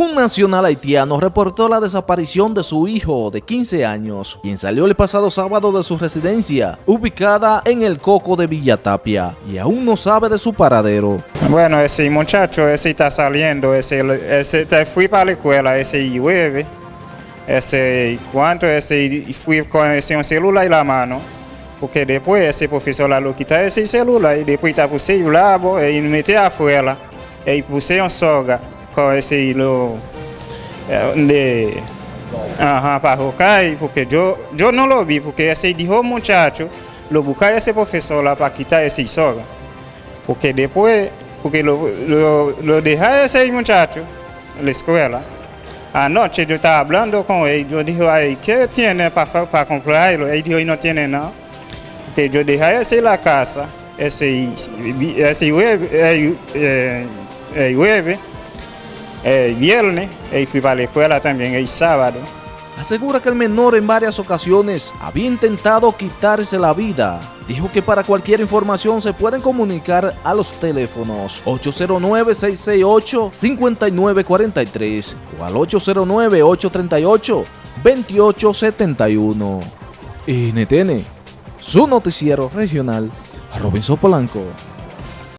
Un nacional haitiano reportó la desaparición de su hijo de 15 años, quien salió el pasado sábado de su residencia, ubicada en el Coco de Villatapia, y aún no sabe de su paradero. Bueno, ese muchacho, ese está saliendo, ese, ese te fui para la escuela, ese llueve, ese, cuánto, ese fui con ese celular en la mano, porque después ese profesor lo quita ese celular y después está puse el labo y me metí afuera y puse un soga con ese hilo de ajá, para buscar, porque yo, yo no lo vi, porque ese dijo muchacho, lo busca ese profesor la para quitar ese soga, porque después, porque lo, lo, lo deja ese muchacho en la escuela, anoche yo estaba hablando con él, yo dije, ay, ¿qué tiene para, para comprarlo? Él dijo, no tiene nada, porque yo dejé ese en la casa, ese, ese jueves, eh, jueves el viernes y fui para la escuela también el sábado. Asegura que el menor en varias ocasiones había intentado quitarse la vida. Dijo que para cualquier información se pueden comunicar a los teléfonos 809-668-5943 o al 809-838-2871. NTN, su noticiero regional, Robinson Polanco.